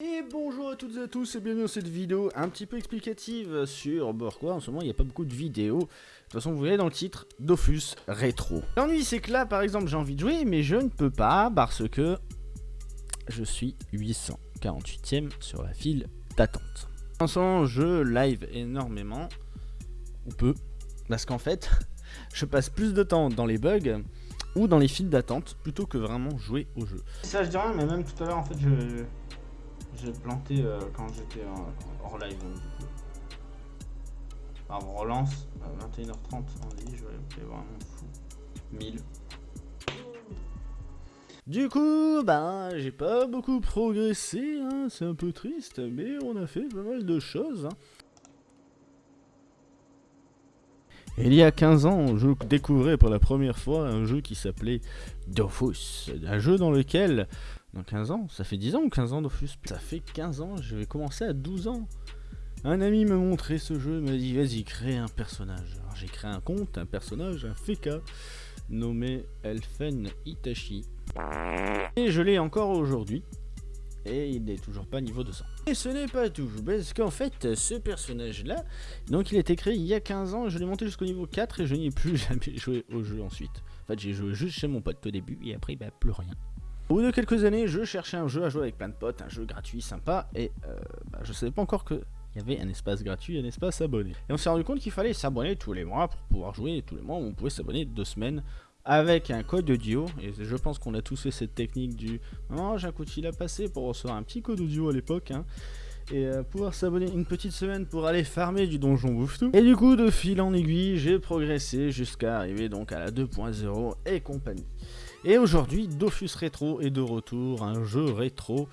Et bonjour à toutes et à tous et bienvenue dans cette vidéo un petit peu explicative sur pourquoi en ce moment il n'y a pas beaucoup de vidéos. De toute façon vous voyez dans le titre, Dofus Rétro. L'ennui c'est que là par exemple j'ai envie de jouer mais je ne peux pas parce que je suis 848ème sur la file d'attente. En ce moment je live énormément, ou peu, parce qu'en fait je passe plus de temps dans les bugs ou dans les files d'attente plutôt que vraiment jouer au jeu. Ça je dis rien mais même tout à l'heure en fait je j'ai planté euh, quand j'étais hors live. Donc, du coup. Alors, on relance. 21h30, on dit, je vais vraiment fou. 1000. Du coup, ben, j'ai pas beaucoup progressé, hein, c'est un peu triste, mais on a fait pas mal de choses. Hein. Il y a 15 ans, je découvrais pour la première fois un jeu qui s'appelait Dofus. Un jeu dans lequel dans 15 ans Ça fait 10 ans ou 15 ans Dofus? Ça fait 15 ans, je vais commencer à 12 ans. Un ami me montrait ce jeu, m'a dit vas-y crée un personnage. Alors j'ai créé un compte, un personnage, un Feka, nommé Elfen Itachi. Et je l'ai encore aujourd'hui. Et il n'est toujours pas niveau 200. Et ce n'est pas tout, parce qu'en fait, ce personnage-là, donc il a été créé il y a 15 ans, je l'ai monté jusqu'au niveau 4 et je n'y ai plus jamais joué au jeu ensuite. En fait, j'ai joué juste chez mon pote au début et après, bah, plus rien. Au bout de quelques années, je cherchais un jeu à jouer avec plein de potes, un jeu gratuit, sympa, et euh, bah, je savais pas encore qu'il y avait un espace gratuit un espace abonné. Et on s'est rendu compte qu'il fallait s'abonner tous les mois pour pouvoir jouer tous les mois, on pouvait s'abonner deux semaines avec un code audio, et je pense qu'on a tous fait cette technique du « Oh, j'ai un coup de fil à passer pour recevoir un petit code audio à l'époque hein. et euh, pouvoir s'abonner une petite semaine pour aller farmer du donjon bouffe tout. Et du coup, de fil en aiguille, j'ai progressé jusqu'à arriver donc à la 2.0 et compagnie. Et aujourd'hui, Dofus Retro est de retour, un jeu rétro,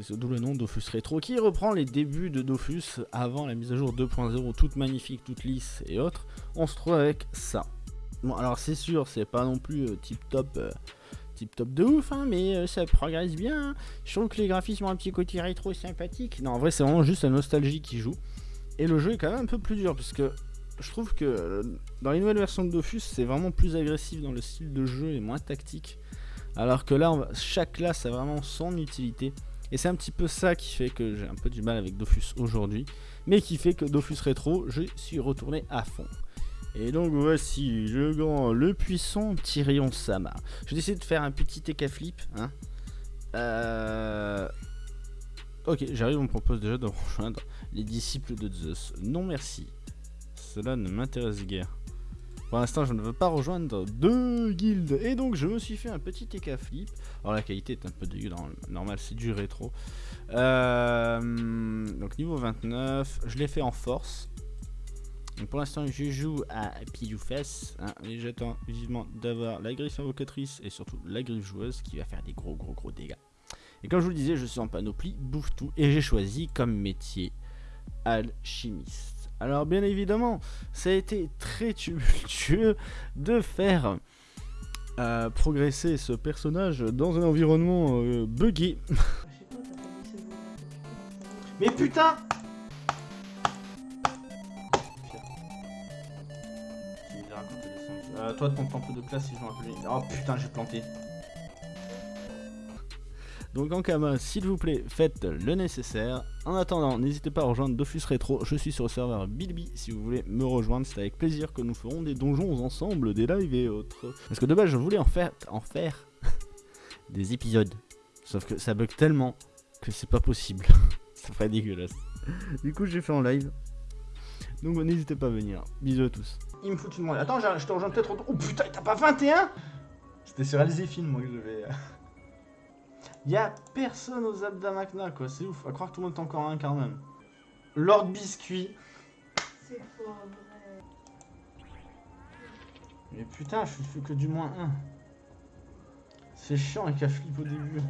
c'est d'où le nom Dofus Retro, qui reprend les débuts de Dofus avant la mise à jour 2.0, toute magnifique, toute lisse et autres. On se trouve avec ça. Bon, alors c'est sûr, c'est pas non plus euh, tip top. Euh, tip top de ouf, hein, mais euh, ça progresse bien. Hein. Je trouve que les graphismes ont un petit côté rétro sympathique. Non, en vrai, c'est vraiment juste la nostalgie qui joue. Et le jeu est quand même un peu plus dur, parce que je trouve que dans les nouvelles versions de Dofus, c'est vraiment plus agressif dans le style de jeu et moins tactique. Alors que là, chaque classe a vraiment son utilité. Et c'est un petit peu ça qui fait que j'ai un peu du mal avec Dofus aujourd'hui. Mais qui fait que Dofus Rétro, je suis retourné à fond. Et donc voici le grand, le puissant Tyrion Sama. Je vais essayer de faire un petit TK flip. Hein. Euh... Ok, j'arrive, on me propose déjà de rejoindre les disciples de Zeus. Non merci. Cela ne m'intéresse guère. Pour l'instant, je ne veux pas rejoindre deux guildes. Et donc, je me suis fait un petit TK flip. Alors, la qualité est un peu dégueu. Normal, c'est du rétro. Euh, donc, niveau 29. Je l'ai fait en force. Donc, pour l'instant, je joue à ou fesses. Hein, et j'attends vivement d'avoir la griffe invocatrice et surtout la griffe joueuse qui va faire des gros, gros, gros dégâts. Et comme je vous le disais, je suis en panoplie, bouffe tout. Et j'ai choisi comme métier alchimiste. Alors bien évidemment, ça a été très tumultueux de faire euh, progresser ce personnage dans un environnement euh, buggé. Mais putain euh, Toi, ton temps de classe, si je m'en Oh putain, j'ai planté. Donc en Kama, s'il vous plaît, faites le nécessaire. En attendant, n'hésitez pas à rejoindre Dofus Retro, je suis sur le serveur Bilby si vous voulez me rejoindre, c'est avec plaisir que nous ferons des donjons ensemble, des lives et autres. Parce que de base, je voulais en faire, en faire des épisodes. Sauf que ça bug tellement que c'est pas possible. ça ferait dégueulasse. Du coup, j'ai fait en live. Donc n'hésitez pas à venir. Bisous à tous. Il me fout une monde. Attends, je te rejoins peut-être. Oh putain, t'as pas 21 C'était sur Alzéphine, moi, que je vais. Y'a personne aux Abdamakna, quoi. C'est ouf. À croire que tout le monde est encore un quand même. Lord Biscuit. C'est pas vrai. Mais putain, je fais que du moins 1. C'est chiant avec la flip au début.